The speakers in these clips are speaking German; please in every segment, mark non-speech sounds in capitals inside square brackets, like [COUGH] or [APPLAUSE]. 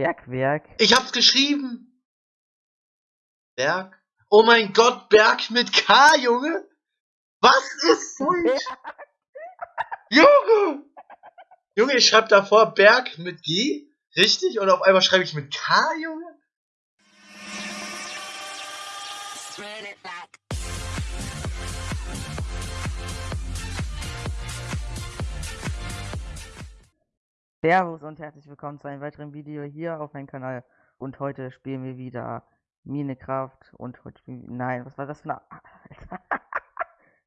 Bergwerk. Ich hab's geschrieben! Berg? Oh mein Gott, Berg mit K, Junge! Was ist falsch? Junge! Junge, ich schreib davor Berg mit G, richtig? Und auf einmal schreibe ich mit K, Junge? Servus und herzlich willkommen zu einem weiteren Video hier auf meinem Kanal. Und heute spielen wir wieder Minecraft und heute spielen wir... Nein, was war das für eine...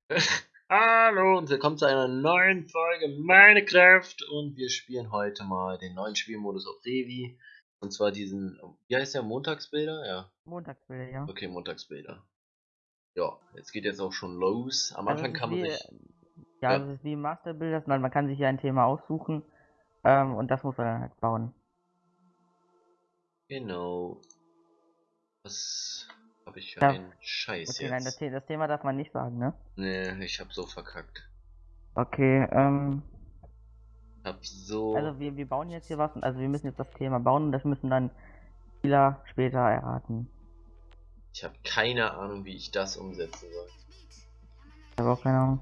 [LAUGHS] Hallo und willkommen zu einer neuen Folge Minecraft und wir spielen heute mal den neuen Spielmodus auf Revi. Und zwar diesen, wie heißt der, Montagsbilder? Ja. Montagsbilder, ja. Okay, Montagsbilder. Ja, jetzt geht jetzt auch schon los. Am also Anfang kann man wie, sich... Ja, ja, das ist wie Masterbilder, man kann sich hier ein Thema aussuchen ähm, und das muss man dann halt bauen. Genau. Was habe ich für ja. einen Scheiß okay, jetzt? Nein, das, das, Thema darf man nicht sagen, ne? Nee, ich hab so verkackt. Okay, ähm. Hab so. Also wir, wir bauen jetzt hier was, also wir müssen jetzt das Thema bauen und das müssen dann Spieler später erraten. Ich habe keine Ahnung, wie ich das umsetzen soll. Ich habe auch keine Ahnung.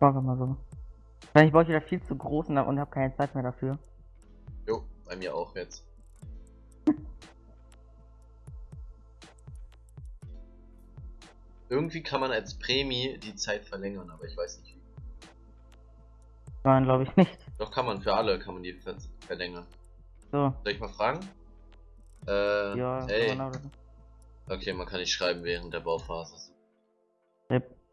Machen wir mal so. Ich brauche wieder viel zu groß und habe keine Zeit mehr dafür. Jo, bei mir auch jetzt. [LAUGHS] Irgendwie kann man als Prämie die Zeit verlängern, aber ich weiß nicht wie. Nein, glaube ich nicht. Doch kann man, für alle kann man die ver verlängern. So. Soll ich mal fragen? Äh, ja, hey. Okay, man kann nicht schreiben während der Bauphase. Yep.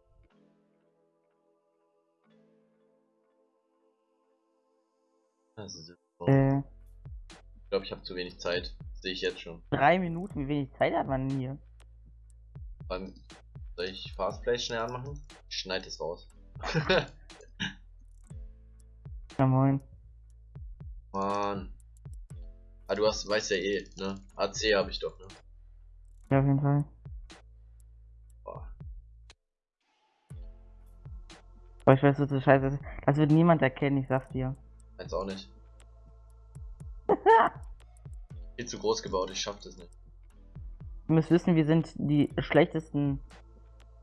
Also, äh, ich glaube, ich habe zu wenig Zeit. Sehe ich jetzt schon. Drei Minuten, wie wenig Zeit hat man hier? Beim, soll ich Fastplay schnell anmachen? Ich schneide es raus. [LAUGHS] ja moin. Mann. Ah, du hast, weißt ja eh, ne? AC habe ich doch, ne? Ja, auf jeden Fall. Boah. Aber ich weiß, was das scheiße. Das wird niemand erkennen, ich sag's dir. Jetzt auch nicht. [LAUGHS] Viel zu groß gebaut, ich schaff das nicht. Ihr müsst wissen, wir sind die schlechtesten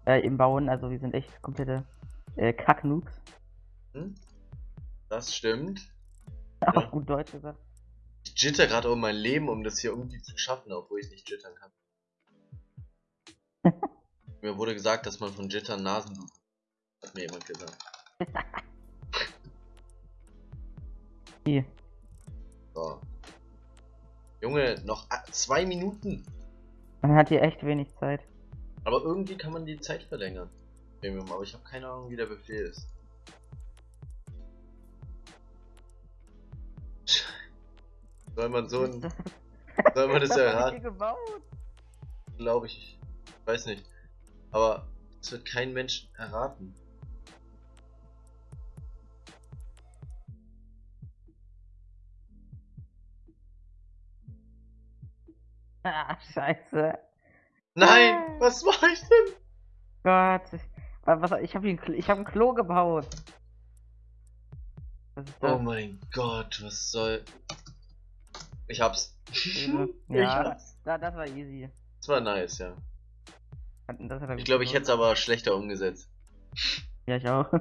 äh, im Bauen, also wir sind echt komplette äh, Kack-Noobs. Hm? Das stimmt. [LAUGHS] Auf ja. gut Deutsch gesagt. Ich jitter gerade um mein Leben, um das hier irgendwie zu schaffen, obwohl ich nicht jittern kann. [LAUGHS] Mir wurde gesagt, dass man von Jittern Nasen Hat mir jemand gesagt. So. Junge, noch zwei Minuten. Man hat hier echt wenig Zeit. Aber irgendwie kann man die Zeit verlängern. Premium, aber ich habe keine Ahnung, wie der Befehl ist. [LAUGHS] Soll man so ein. [LAUGHS] Soll man das erraten? Glaube ich. Weiß nicht. Aber es wird kein Mensch erraten. Ah, scheiße. Nein, ah. was war ich denn? Gott, was, ich habe ich hab ein Klo gebaut. Oh mein Gott, was soll... Ich hab's. [LAUGHS] ja, ich hab's. Da, das war easy. Das war nice, ja. ich glaube, ich hätte es aber schlechter umgesetzt. Ja, ich auch.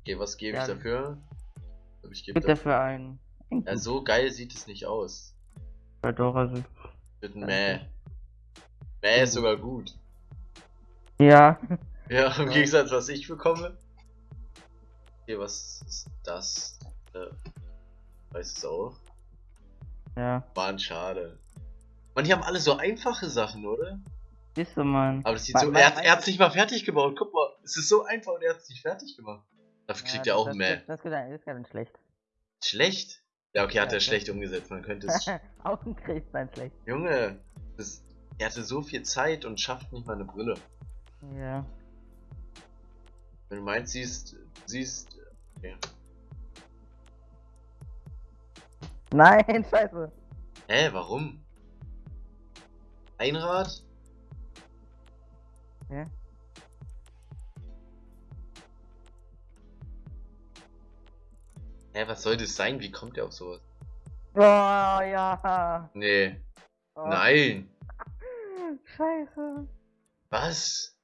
Okay, was gebe ja, ich dafür? Ich gebe dafür ein ja, so geil sieht es nicht aus. Ja doch, also. Mit Mäh. Mäh ist sogar gut. Ja. [LAUGHS] Ja, im Gegensatz, was ich bekomme. Okay, was ist das? Äh, weiß es auch. Ja. Mann, schade. Man, die haben alle so einfache Sachen, oder? Ist so, Mann. Aber das sieht man, so. Er, er hat es nicht mal fertig gebaut. Guck mal, es ist so einfach und er hat es nicht fertig gemacht. Dafür kriegt ja, er auch das, mehr. Das, das, das ist ganz schlecht. Schlecht? Ja, okay, hat er schlecht umgesetzt. Man könnte es. [LAUGHS] Augenkrebs sein schlecht. Junge, das, er hatte so viel Zeit und schafft nicht mal eine Brille. Ja. Wenn du meinst, siehst, siehst. Okay. Nein, [LAUGHS] scheiße. Hä, warum? Einrad? Ja. Hä, was soll das sein? Wie kommt der auf sowas? Oh, ja. Nee. Oh, Nein. Scheiße. Was?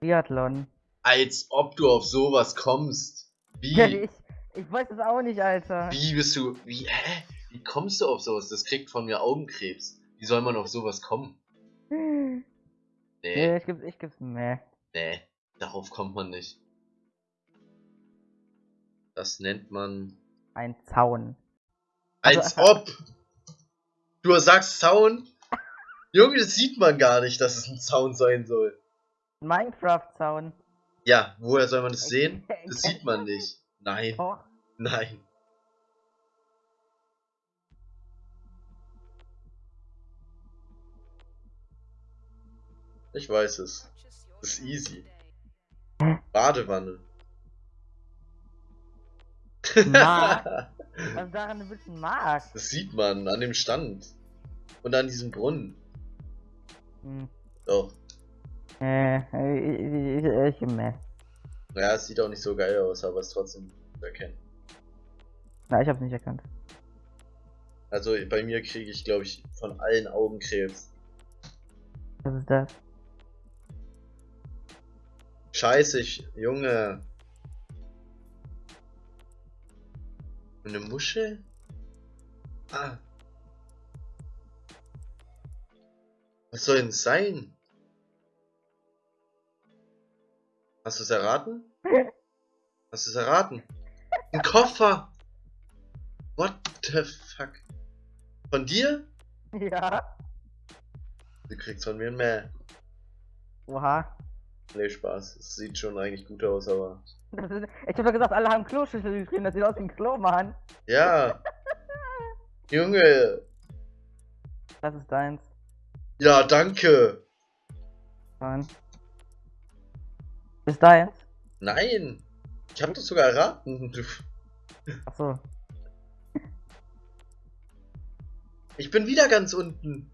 Biathlon. Als ob du auf sowas kommst. Wie? Ja, [LAUGHS] ich, ich weiß es auch nicht, Alter. Wie bist du. Wie, hä? Wie kommst du auf sowas? Das kriegt von mir Augenkrebs. Wie soll man auf sowas kommen? [LAUGHS] Nee, Nee, ich gib's, ich gib's mehr. nee. Darauf kommt man nicht. Das nennt man. Ein Zaun. Als Also- ob! Du sagst Zaun? Junge, das sieht man gar nicht, dass es ein Zaun sein soll. Minecraft-Zaun. Ja, woher soll man das sehen? [LAUGHS] Das sieht man nicht. Nein, Oh, nein. Ich weiß es. Das ist easy. Badewanne. Mark. was [LAUGHS] daran ein bisschen mag. Das sieht man an dem Stand. Und an diesem Brunnen. Hm. Doch. Äh, ich, ich, ich, mehr. Ja, es sieht auch nicht so geil aus, aber es ist trotzdem zu erkennen. Na, ich hab's nicht erkannt. Also bei mir kriege ich, glaube ich, von allen Augenkrebs. Was ist das? Scheiße, ich, Junge. Eine Muschel? Ah. Was soll denn sein? Hast du es erraten? [LAUGHS] Hast du es erraten? Ein Koffer! What the fuck? Von dir? Ja. Du kriegst von mir mehr. Oha. Nee, Spaß. Es sieht schon eigentlich gut aus, aber. Ist, ich hab doch gesagt, alle haben Kloschüssel geschrieben. Das sieht aus wie ein Klo, Mann. Ja! [LAUGHS] Junge! Das ist deins. Ja, danke! Mann. Ist deins? Nein! Ich hab das sogar erraten. Achso. Ich bin wieder ganz unten.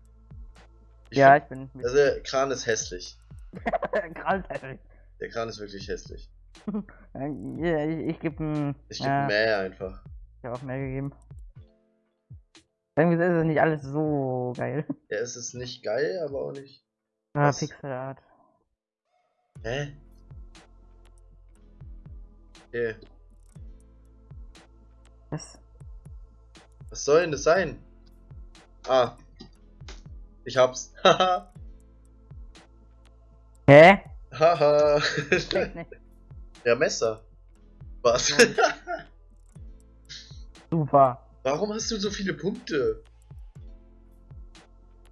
Ich Ja, find- ich bin. Also, der Kran ist hässlich. Der Kran ist wirklich hässlich. [LAUGHS] Ja, ich, ich geb ein. Ich gebe ja, mehr einfach. Ich hab auch mehr gegeben. Irgendwie ist es nicht alles so geil. Ja, es ist nicht geil, aber auch nicht. Ah, Was? Pixelart. Hä? Okay. Was? Was soll denn das sein? Ah. Ich hab's. [LAUGHS] Haha. Hä? Haha. Ja, Messer. Was? [LAUGHS] Super. Warum hast du so viele Punkte?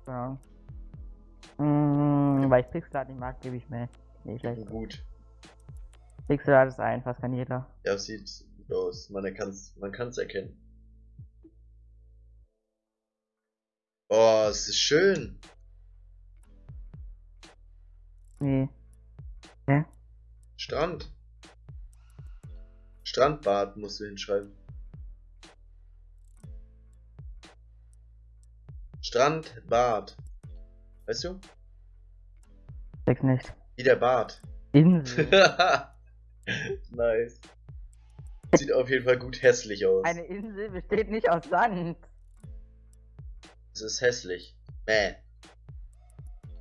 Ja. Mm, weil ich Pixelart nicht mag, gebe ich mehr. Nee, schlecht. Gut. Pixelart ist einfach, kann jeder. Ja, es sieht gut aus. Man kann's, man kann's erkennen. Oh, es ist schön. Nee. Strand. Strandbad musst du hinschreiben. Strandbad. Weißt du? Sechs nicht. Wie der Bad. Insel. [LAUGHS] nice. Sieht auf jeden Fall gut hässlich aus. Eine Insel besteht nicht aus Sand. Es ist hässlich. Mäh.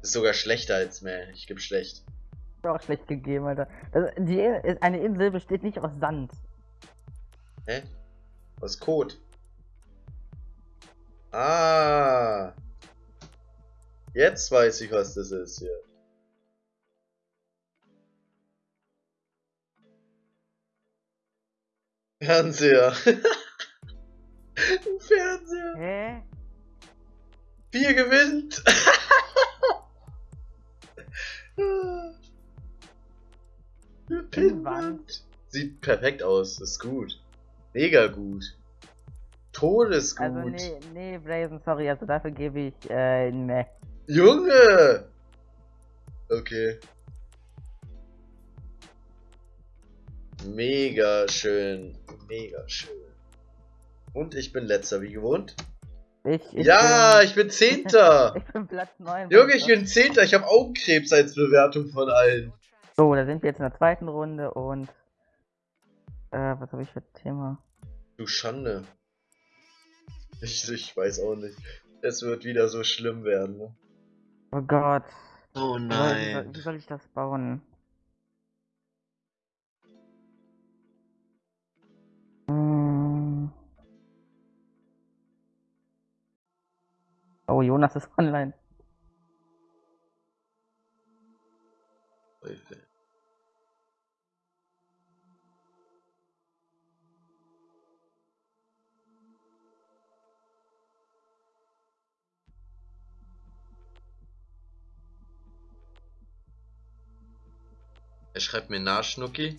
Ist sogar schlechter als Mäh. Ich geb schlecht. Ist auch schlecht gegeben, Alter. Das, die, eine Insel besteht nicht aus Sand. Hä? Ist Code? Ah. Jetzt weiß ich, was das ist hier. Fernseher. Ein [LAUGHS] Fernseher. Hä? Vier gewinnt. [LAUGHS] Pinnwand. Sieht perfekt aus. Ist gut. Mega gut. Todesgut. Also nee, nee, Brazen, sorry, also dafür gebe ich äh, ne. Junge! Okay. Mega schön. Mega schön. Und ich bin letzter, wie gewohnt. Ich, ich ja, bin, ich bin Zehnter. [LAUGHS] ich bin Platz 9. Junge, ich bin Zehnter. Ich habe Augenkrebs als Bewertung von allen. So, da sind wir jetzt in der zweiten Runde und Äh, was habe ich für ein Thema? Du Schande. Ich, ich weiß auch nicht. Es wird wieder so schlimm werden, ne? Oh Gott. Oh soll, wie, soll, nein. wie soll ich das bauen? Oh, Jonas ist [LAUGHS] online. Er schreibt mir nach, Schnucki.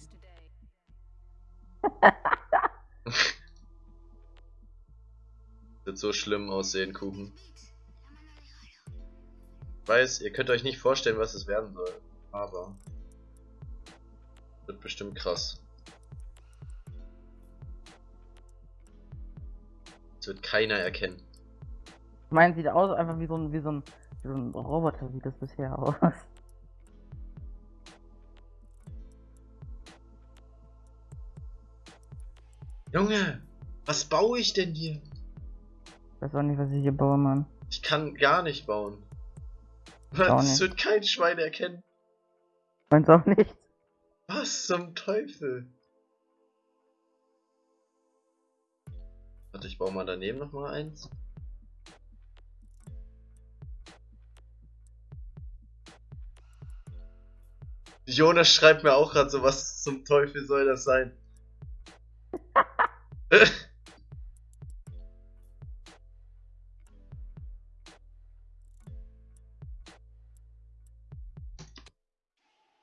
[LAUGHS] [LAUGHS] Wird so schlimm aussehen, Kuchen. Ich weiß, ihr könnt euch nicht vorstellen, was es werden soll. Aber. Wird bestimmt krass. Es wird keiner erkennen. Mein sieht aus einfach wie so ein, wie so ein, wie so ein Roboter sieht das bisher aus. Junge, was baue ich denn hier? Ich weiß auch nicht, was ich hier baue, Mann. Ich kann gar nicht bauen. Das wird kein Schwein erkennen. Meins auch nicht. Was zum Teufel? Warte, ich baue mal daneben noch mal eins. Jonas schreibt mir auch gerade so, was zum Teufel soll das sein? [LAUGHS] [LAUGHS]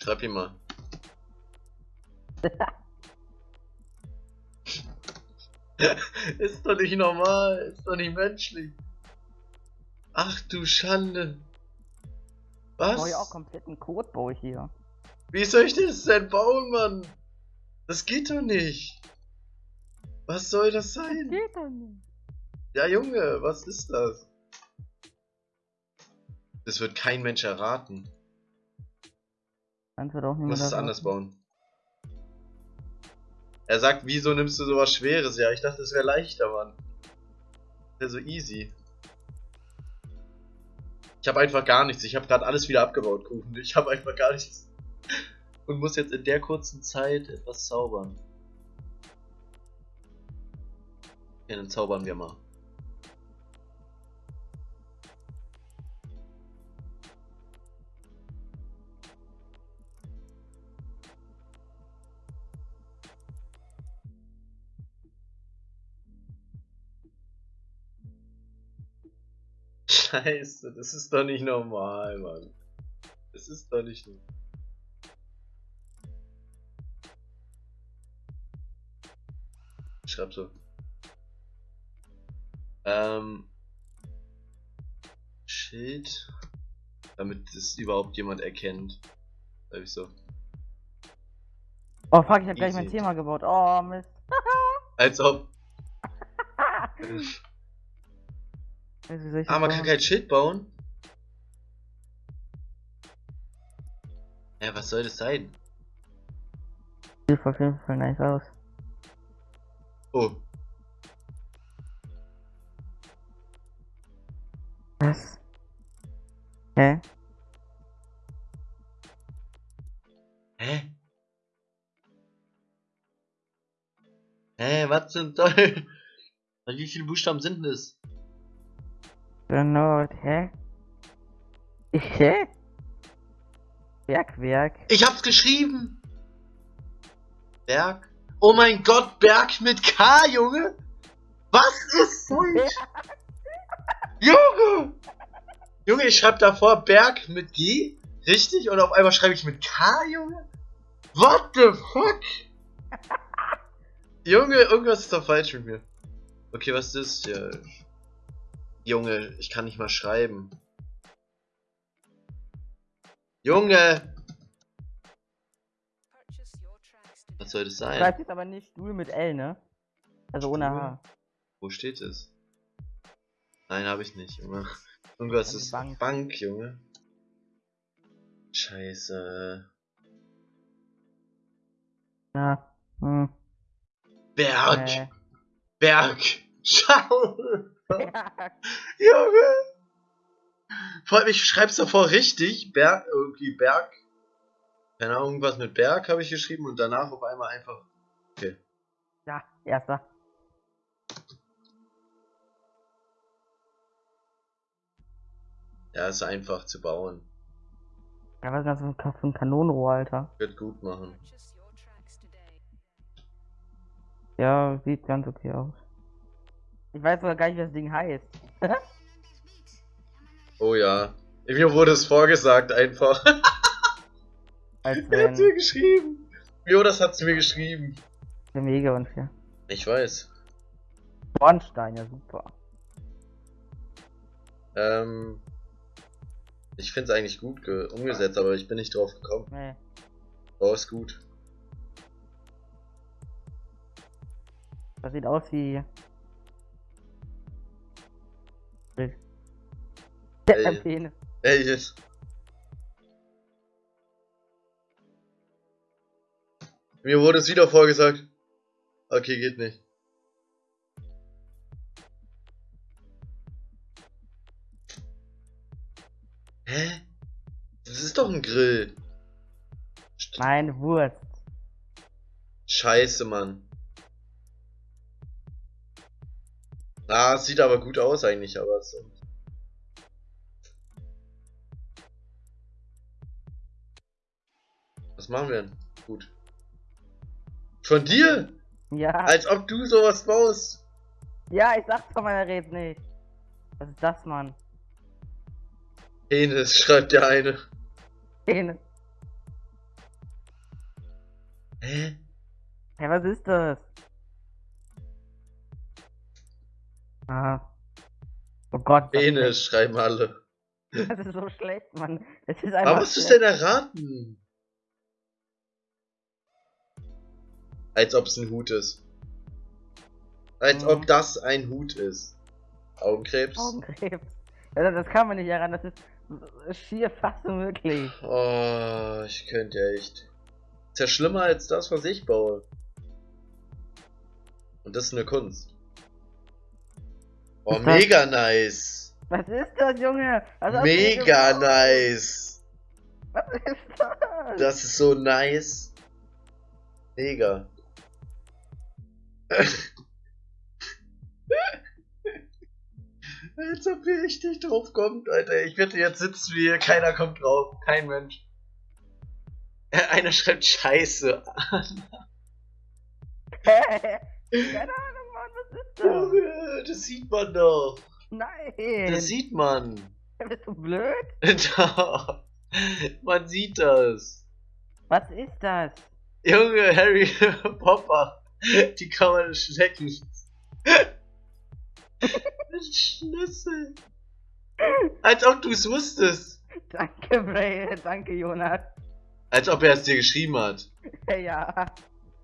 Schreib ihm mal. [LAUGHS] ist doch nicht normal, ist doch nicht menschlich. Ach du Schande. Ich baue ja auch Was? kompletten Code, baue ich hier. Wie soll ich das denn bauen, Mann? Das geht doch nicht. Was soll das sein? Geht doch nicht. Ja, Junge, was ist das? Das wird kein Mensch erraten. Meins wird auch musst es anders bauen. Er sagt, wieso nimmst du sowas Schweres? Ja, ich dachte, es wäre leichter, Mann. Wäre so easy. Ich habe einfach gar nichts. Ich habe gerade alles wieder abgebaut, Kuchen. Ich habe einfach gar nichts. [LAUGHS] Und muss jetzt in der kurzen Zeit etwas zaubern. Ja, dann zaubern wir mal. Scheiße, das ist doch nicht normal, Mann. Das ist doch nicht normal. Schreib so. Ähm. Schild. Damit es überhaupt jemand erkennt. Schreib ich so. Oh fuck, ich hab gleich mein. Thema gebaut. Oh Mist. [LAUGHS] Als ob. [LAUGHS] Das Ah, man kann kein Schild bauen. Ja, was soll das sein? Sieht auf jeden Fall nice aus. Oh, Was? Hä? Hä? Hä, was zum Teufel? Wie viele Buchstaben sind das? Genau, hä? Ich, hä? Bergwerk. Ich hab's geschrieben! Berg? Oh mein Gott, Berg mit K, Junge! Was ist [LAUGHS] falsch? Junge! Junge, ich schreib davor Berg mit G, richtig? Und auf einmal schreibe ich mit K, Junge? What the fuck? [LAUGHS] Junge, irgendwas ist doch falsch mit mir. Okay, was ist das hier? Junge, ich kann nicht mal schreiben. Junge! Was soll das sein? Schreibt jetzt aber nicht Stuhl mit L, ne? Also ohne Stuhl? H. Wo steht es? Nein, habe ich nicht, Junge. Irgendwas ist Bank. Bank. Junge. Scheiße. Ja. Hm. Berg. Nee. Berg. [LAUGHS] Schau. Berg. [LAUGHS] Junge. Ich schreib's davor richtig. Berg, irgendwie Berg. Keine Ahnung, irgendwas mit Berg habe ich geschrieben und danach auf einmal einfach. Okay. Ja, erster. Ja, ist einfach zu bauen. Ja, was ist das für ein Kanonenrohr, Alter? Wird gut machen. Ja, sieht ganz okay aus. Ich weiß sogar gar nicht, wie das Ding heißt. [LAUGHS] Oh ja. Mir wurde es vorgesagt einfach. [LAUGHS] Als Wer hat's mir wenn geschrieben? Jo, das hat's mir geschrieben. der mega unfair. Ich weiß. Bornstein, ja super. Ähm. Ich find's eigentlich gut ge- umgesetzt, aber ich bin nicht drauf gekommen. Nee. Oh, ist gut. Das sieht aus wie. Ey. Penis. Ey, jetzt. Mir wurde es wieder vorgesagt. Okay, geht nicht. Hä? Das ist doch ein Grill. Nein, Wurst. Scheiße, Mann. Ah, es sieht aber gut aus eigentlich, aber so. Was machen wir denn? Gut. Von dir? Ja. Als ob du sowas baust. Ja, ich sag's doch mal, er redet nicht. Was ist das, Mann? Penis, schreibt der eine. Penis. Hä? Hä, was ist das? Ah. Oh Gott. das Penis, schreiben alle. Das ist so schlecht, Mann. Es ist einfach. Aber was ist denn erraten? Als ob es ein Hut ist. Als Mhm. ob das ein Hut ist. Augenkrebs? Augenkrebs. Ja, das kann man nicht heran. Das ist schier fast unmöglich. Oh, ich könnte echt. Ist ja schlimmer als das, was ich baue. Und das ist eine Kunst. Oh, [LAUGHS] das- mega nice. Was ist das, Junge? Was Mega nice. Was ist das? Das ist so nice. Mega. [LAUGHS] Als ob ihr echt nicht drauf kommt, Alter. Ich wette, jetzt sitzen wir hier, keiner kommt drauf. Kein Mensch. [LAUGHS] Einer schreibt Scheiße. Keine Ahnung, Mann, was ist das? Junge, das sieht man doch. Nein. Das sieht man. [LAUGHS] Bist du blöd? [LAUGHS] Man sieht das. Was ist das? Junge, Harry [LAUGHS] Popper. Die kann man schlecken. Schlüssel. Als ob du es wusstest. Danke, Bray. Danke, Jonas. Als ob er es dir geschrieben hat. Ja, Ja,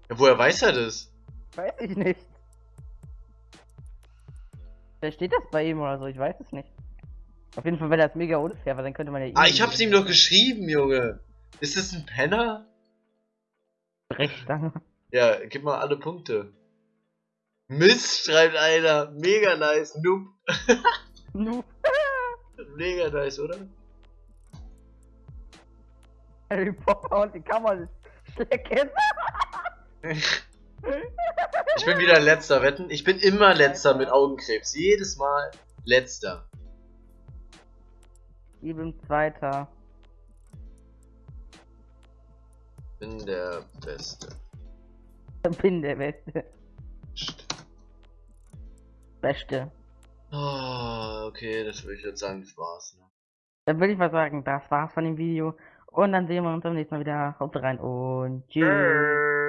woher weiß er das? weiß ich nicht. Vielleicht steht das bei ihm oder so, ich weiß es nicht. Auf jeden Fall wäre das mega unfair, weil dann könnte man ja Ah, ich hab's ihm doch geschrieben, Junge. Ist das ein Penner? Brechstange. Ja, gib mal alle Punkte. Mist, schreibt einer. Mega nice. Noob. [LAUGHS] Nu. [LAUGHS] Mega nice, oder? Harry Potter und die Kammer schlecken. [LAUGHS] Ich bin wieder letzter, wetten? Ich bin immer letzter mit Augenkrebs. Jedes Mal letzter. Ich bin Zweiter. Bin der Beste. Bin der Beste. Psst. Beste. Oh, okay, das würde ich jetzt sagen, das war's. Ne? Dann würde ich mal sagen, das war's von dem Video. Und dann sehen wir uns beim nächsten Mal wieder. Haut rein und tschüss.